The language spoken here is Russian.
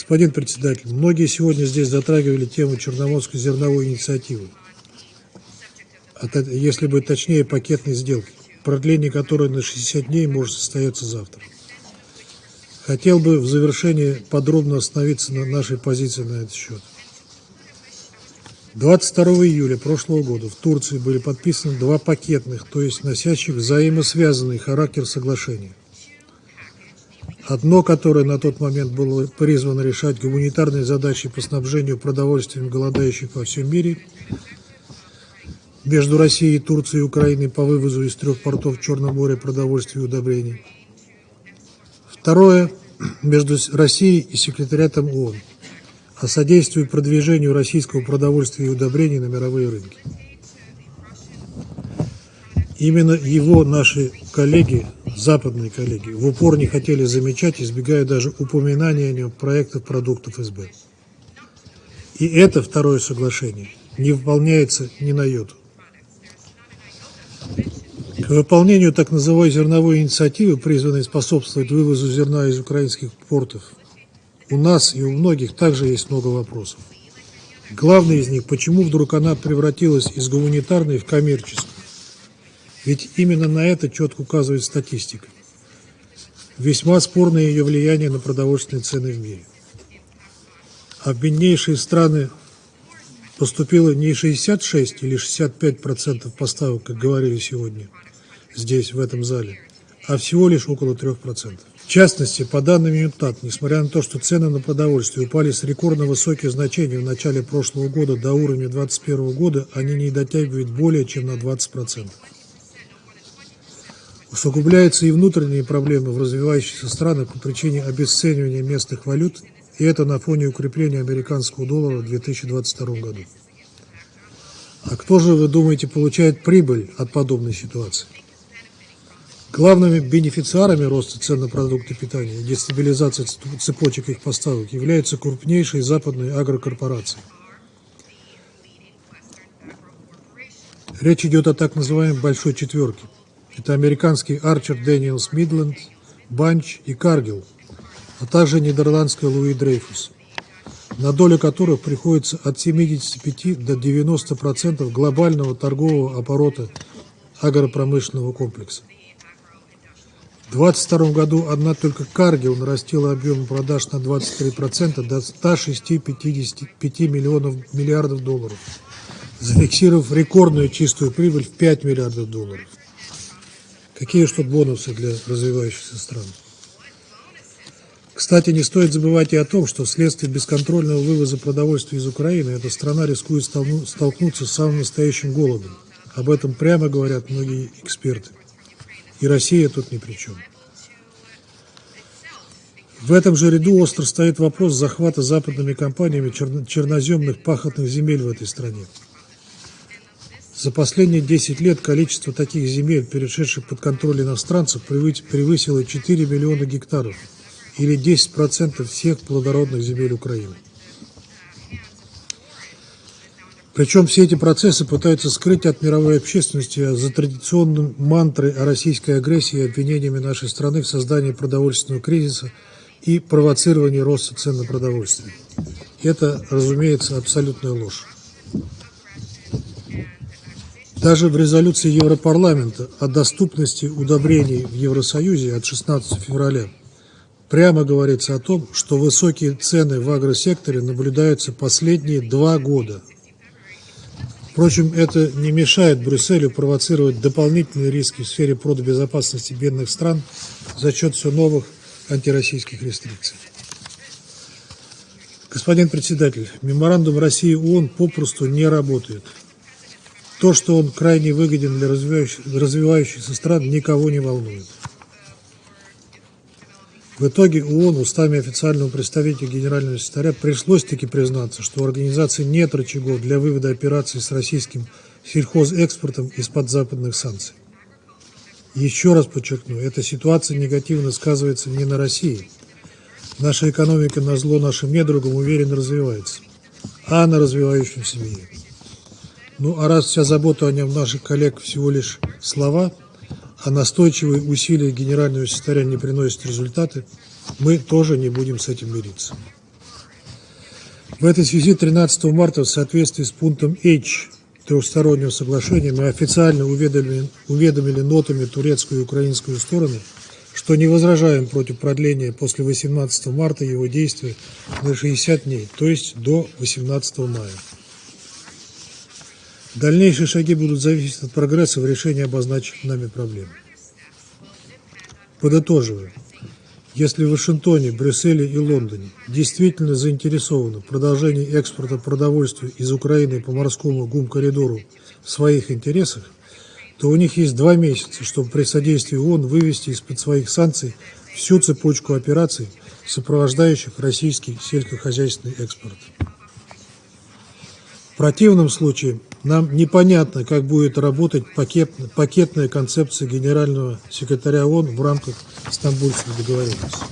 Господин председатель, многие сегодня здесь затрагивали тему Черноморской зерновой инициативы. Если быть точнее, пакетной сделки, продление которой на 60 дней может состояться завтра. Хотел бы в завершении подробно остановиться на нашей позиции на этот счет. 22 июля прошлого года в Турции были подписаны два пакетных, то есть носящих взаимосвязанный характер соглашения. Одно, которое на тот момент было призвано решать гуманитарные задачи по снабжению продовольствием голодающих во всем мире между Россией, Турцией и Украиной по вывозу из трех портов Черного моря продовольствия и удобрений. Второе – между Россией и секретариатом ООН о содействии продвижению российского продовольствия и удобрений на мировые рынки. Именно его наши коллеги, западные коллеги, в упор не хотели замечать, избегая даже упоминания о нем проектов продуктов СБ. И это второе соглашение не выполняется ни на йоту. К выполнению так называемой зерновой инициативы, призванной способствовать вывозу зерна из украинских портов, у нас и у многих также есть много вопросов. Главный из них, почему вдруг она превратилась из гуманитарной в коммерческую? Ведь именно на это четко указывает статистика. Весьма спорное ее влияние на продовольственные цены в мире. А страны поступило не 66 или 65 процентов поставок, как говорили сегодня здесь, в этом зале, а всего лишь около 3 процентов. В частности, по данным ЮНТАТ, несмотря на то, что цены на продовольствие упали с рекордно высоких значений в начале прошлого года до уровня 2021 года, они не дотягивают более чем на 20%. Усугубляются и внутренние проблемы в развивающихся странах по причине обесценивания местных валют, и это на фоне укрепления американского доллара в 2022 году. А кто же, вы думаете, получает прибыль от подобной ситуации? Главными бенефициарами роста цен на продукты питания и дестабилизации цепочек их поставок являются крупнейшие западные агрокорпорации. Речь идет о так называемой «большой четверке». Это американский Арчер Дэниелс Мидленд, Банч и Каргил, а также нидерландская Луи Дрейфус, на долю которых приходится от 75 до 90% глобального торгового оборота агропромышленного комплекса. В 2022 году одна только Каргил нарастила объем продаж на 23% до 106-55 миллионов миллиардов долларов, зафиксировав рекордную чистую прибыль в 5 миллиардов долларов. Какие тут бонусы для развивающихся стран? Кстати, не стоит забывать и о том, что вследствие бесконтрольного вывоза продовольствия из Украины эта страна рискует столкнуться с самым настоящим голодом. Об этом прямо говорят многие эксперты. И Россия тут ни при чем. В этом же ряду остро стоит вопрос захвата западными компаниями черноземных пахотных земель в этой стране. За последние 10 лет количество таких земель, перешедших под контроль иностранцев, превысило 4 миллиона гектаров, или 10% всех плодородных земель Украины. Причем все эти процессы пытаются скрыть от мировой общественности за традиционным мантрой о российской агрессии и обвинениями нашей страны в создании продовольственного кризиса и провоцировании роста цен на продовольствие. Это, разумеется, абсолютная ложь. Даже в резолюции Европарламента о доступности удобрений в Евросоюзе от 16 февраля прямо говорится о том, что высокие цены в агросекторе наблюдаются последние два года – Впрочем, это не мешает Брюсселю провоцировать дополнительные риски в сфере продбезопасности бедных стран за счет все новых антироссийских рестрикций. Господин председатель, меморандум России ООН попросту не работает. То, что он крайне выгоден для развивающихся стран, никого не волнует. В итоге ООН устами официального представителя генерального секретаря пришлось таки признаться, что у организации нет рычагов для вывода операций с российским сельхозэкспортом из-под западных санкций. Еще раз подчеркну, эта ситуация негативно сказывается не на России. Наша экономика на зло нашим недругам уверенно развивается, а на развивающемся мире. Ну а раз вся забота о нем наших коллег всего лишь слова – а настойчивые усилия генерального секретаря не приносят результаты, мы тоже не будем с этим мириться. В этой связи 13 марта в соответствии с пунктом H трехстороннего соглашения мы официально уведомили, уведомили нотами турецкую и украинскую стороны, что не возражаем против продления после 18 марта его действия на 60 дней, то есть до 18 мая. Дальнейшие шаги будут зависеть от прогресса в решении обозначенных нами проблем. Подытоживая, если в Вашингтоне, Брюсселе и Лондоне действительно заинтересованы в продолжении экспорта продовольствия из Украины по морскому ГУМ-коридору в своих интересах, то у них есть два месяца, чтобы при содействии ООН вывести из-под своих санкций всю цепочку операций, сопровождающих российский сельскохозяйственный экспорт. В противном случае нам непонятно, как будет работать пакет, пакетная концепция генерального секретаря ООН в рамках Стамбульской договоренности.